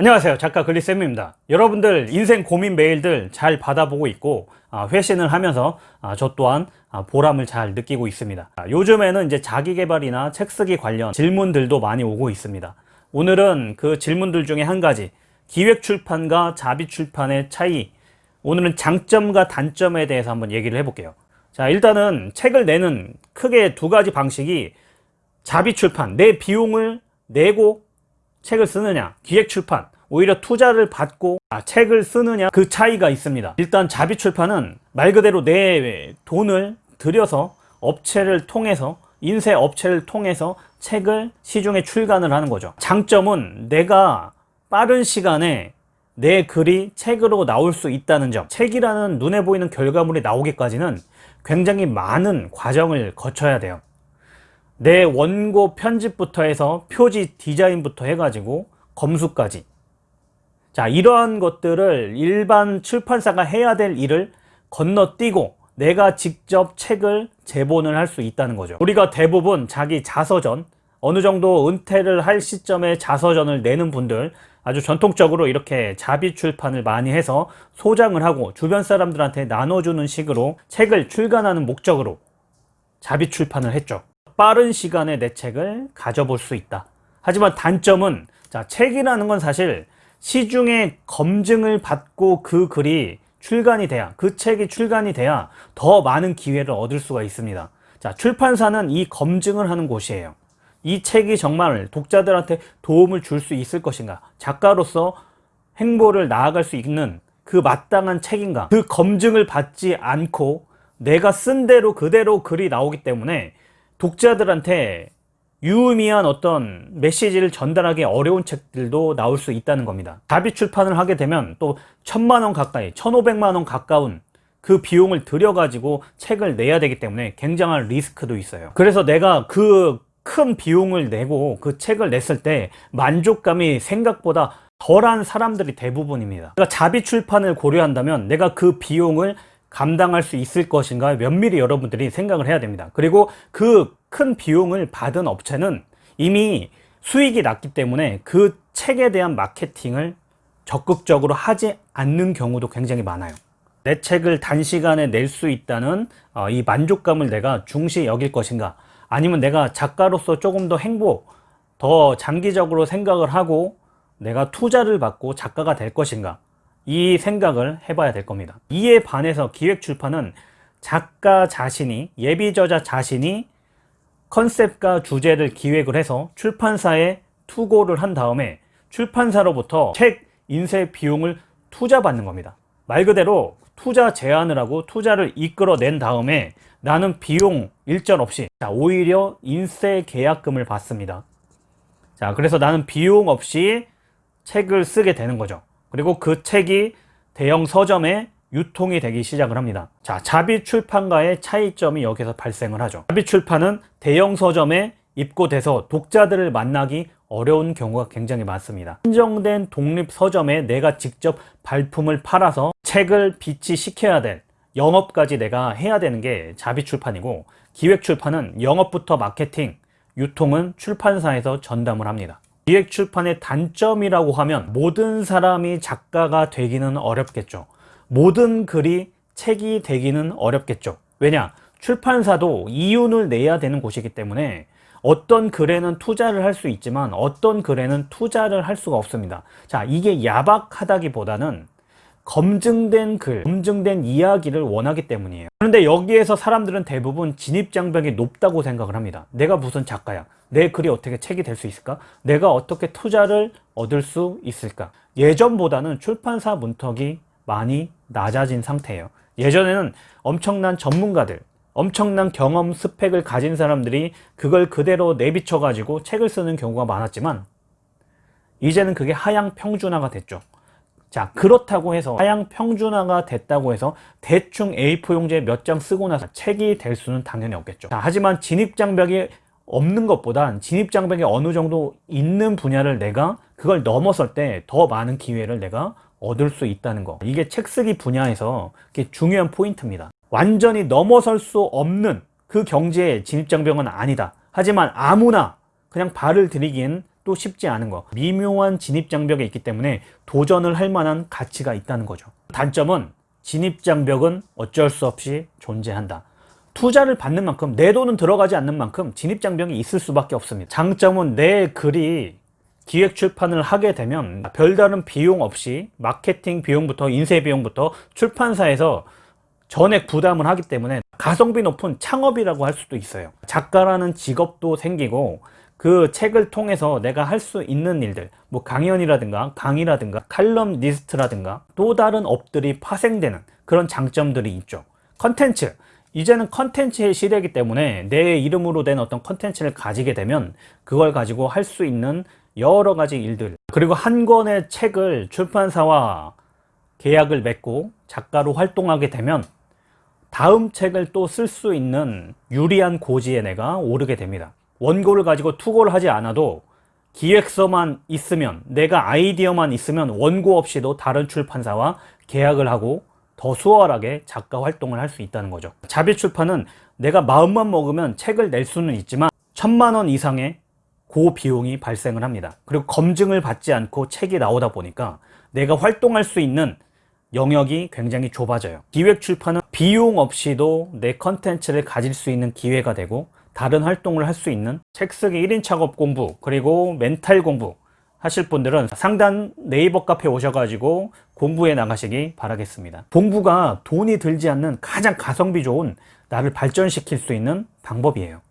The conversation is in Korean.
안녕하세요. 작가 글리쌤입니다. 여러분들 인생 고민 메일들 잘 받아보고 있고 아, 회신을 하면서 아, 저 또한 아, 보람을 잘 느끼고 있습니다. 요즘에는 이제 자기개발이나 책쓰기 관련 질문들도 많이 오고 있습니다. 오늘은 그 질문들 중에 한 가지. 기획출판과 자비출판의 차이. 오늘은 장점과 단점에 대해서 한번 얘기를 해볼게요. 자 일단은 책을 내는 크게 두 가지 방식이 자비출판 내 비용을 내고 책을 쓰느냐 기획 출판 오히려 투자를 받고 아, 책을 쓰느냐 그 차이가 있습니다. 일단 자비 출판은 말 그대로 내 돈을 들여서 업체를 통해서 인쇄 업체를 통해서 책을 시중에 출간을 하는 거죠. 장점은 내가 빠른 시간에 내 글이 책으로 나올 수 있다는 점. 책이라는 눈에 보이는 결과물이 나오기까지는 굉장히 많은 과정을 거쳐야 돼요 내 원고 편집부터 해서 표지 디자인부터 해가지고 검수까지. 자 이러한 것들을 일반 출판사가 해야 될 일을 건너뛰고 내가 직접 책을 제본을 할 수 있다는 거죠. 우리가 대부분 자기 자서전 어느 정도 은퇴를 할 시점에 자서전을 내는 분들 아주 전통적으로 이렇게 자비 출판을 많이 해서 소장을 하고 주변 사람들한테 나눠주는 식으로 책을 출간하는 목적으로 자비 출판을 했죠 빠른 시간에 내 책을 가져볼 수 있다. 하지만 단점은 자 책이라는 건 사실 시중에 검증을 받고 그 글이 출간이 돼야 그 책이 출간이 돼야 더 많은 기회를 얻을 수가 있습니다. 자 출판사는 이 검증을 하는 곳이에요. 이 책이 정말 독자들한테 도움을 줄 수 있을 것인가? 작가로서 행보를 나아갈 수 있는 그 마땅한 책인가? 그 검증을 받지 않고 내가 쓴 대로 그대로 글이 나오기 때문에 독자들한테 유의미한 어떤 메시지를 전달하기 어려운 책들도 나올 수 있다는 겁니다. 자비 출판을 하게 되면 또 천만원 가까이 천오백만원 가까운 그 비용을 들여 가지고 책을 내야 되기 때문에 굉장한 리스크도 있어요. 그래서 내가 그 큰 비용을 내고 그 책을 냈을 때 만족감이 생각보다 덜한 사람들이 대부분입니다. 그러니까 자비 출판을 고려한다면 내가 그 비용을 감당할 수 있을 것인가 면밀히 여러분들이 생각을 해야 됩니다. 그리고 그 큰 비용을 받은 업체는 이미 수익이 났기 때문에 그 책에 대한 마케팅을 적극적으로 하지 않는 경우도 굉장히 많아요. 내 책을 단시간에 낼 수 있다는 어, 이 만족감을 내가 중시 여길 것인가? 아니면 내가 작가로서 조금 더 행보 더 장기적으로 생각을 하고 내가 투자를 받고 작가가 될 것인가 이 생각을 해봐야 될 겁니다. 이에 반해서 기획출판은 작가 자신이 예비 저자 자신이 컨셉과 주제를 기획을 해서 출판사에 투고를 한 다음에 출판사로부터 책 인쇄 비용을 투자받는 겁니다. 말 그대로 투자 제안을 하고 투자를 이끌어낸 다음에 나는 비용 일절 없이 자, 오히려 인쇄 계약금을 받습니다. 자 그래서 나는 비용 없이 책을 쓰게 되는 거죠 그리고 그 책이 대형 서점에 유통이 되기 시작을 합니다. 자 자비 출판과의 차이점이 여기서 발생을 하죠. 자비 출판은 대형 서점에 입고돼서 독자들을 만나기 어려운 경우가 굉장히 많습니다. 한정된 독립 서점에 내가 직접 발품을 팔아서 책을 비치시켜야 될 영업까지 내가 해야 되는 게 자비 출판이고 기획 출판은 영업부터 마케팅, 유통은 출판사에서 전담을 합니다 기획 출판의 단점이라고 하면 모든 사람이 작가가 되기는 어렵겠죠. 모든 글이 책이 되기는 어렵겠죠. 왜냐? 출판사도 이윤을 내야 되는 곳이기 때문에 어떤 글에는 투자를 할 수 있지만 어떤 글에는 투자를 할 수가 없습니다. 자 이게 야박하다기보다는 검증된 글, 검증된 이야기를 원하기 때문이에요. 그런데 여기에서 사람들은 대부분 진입장벽이 높다고 생각을 합니다. 내가 무슨 작가야? 내 글이 어떻게 책이 될 수 있을까? 내가 어떻게 투자를 얻을 수 있을까? 예전보다는 출판사 문턱이 많이 낮아진 상태예요. 예전에는 엄청난 전문가들 엄청난 경험 스펙을 가진 사람들이 그걸 그대로 내비쳐 가지고 책을 쓰는 경우가 많았지만 이제는 그게 하향 평준화가 됐죠 자 그렇다고 해서 하향 평준화가 됐다고 해서 대충 A4 용지에 몇 장 쓰고 나서 책이 될 수는 당연히 없겠죠. 자, 하지만 진입장벽이 없는 것보단 진입장벽이 어느 정도 있는 분야를 내가 그걸 넘어설 때 더 많은 기회를 내가 얻을 수 있다는 거. 이게 책쓰기 분야에서 중요한 포인트입니다. 완전히 넘어설 수 없는 그 경지의 진입장벽은 아니다. 하지만 아무나 그냥 발을 들이기 엔 시작도 쉽지 않은 거. 미묘한 진입장벽이 있기 때문에 도전을 할 만한 가치가 있다는 거죠. 단점은 진입장벽은 어쩔 수 없이 존재한다. 투자를 받는 만큼 내 돈은 들어가지 않는 만큼 진입장벽이 있을 수밖에 없습니다. 장점은 내 글이 기획 출판을 하게 되면 별다른 비용 없이 마케팅 비용부터 인쇄 비용부터 출판사에서 전액 부담을 하기 때문에 가성비 높은 창업이라고 할 수도 있어요. 작가라는 직업도 생기고 그 책을 통해서 내가 할 수 있는 일들 뭐 강연이라든가 강의라든가 칼럼니스트라든가 또 다른 업들이 파생되는 그런 장점들이 있죠. 컨텐츠. 이제는 컨텐츠의 시대이기 때문에 내 이름으로 된 어떤 컨텐츠를 가지게 되면 그걸 가지고 할 수 있는 여러 가지 일들. 그리고 한 권의 책을 출판사와 계약을 맺고 작가로 활동하게 되면 다음 책을 또 쓸 수 있는 유리한 고지에 내가 오르게 됩니다 원고를 가지고 투고를 하지 않아도 기획서만 있으면 내가 아이디어만 있으면 원고 없이도 다른 출판사와 계약을 하고 더 수월하게 작가 활동을 할 수 있다는 거죠. 자비 출판은 내가 마음만 먹으면 책을 낼 수는 있지만 천만 원 이상의 고비용이 발생을 합니다. 그리고 검증을 받지 않고 책이 나오다 보니까 내가 활동할 수 있는 영역이 굉장히 좁아져요. 기획 출판은 비용 없이도 내 컨텐츠를 가질 수 있는 기회가 되고 다른 활동을 할 수 있는 책 쓰기 1인 작업 공부 그리고 멘탈 공부 하실 분들은 상단 네이버 카페 오셔가지고 공부해 나가시기 바라겠습니다. 공부가 돈이 들지 않는 가장 가성비 좋은 나를 발전시킬 수 있는 방법이에요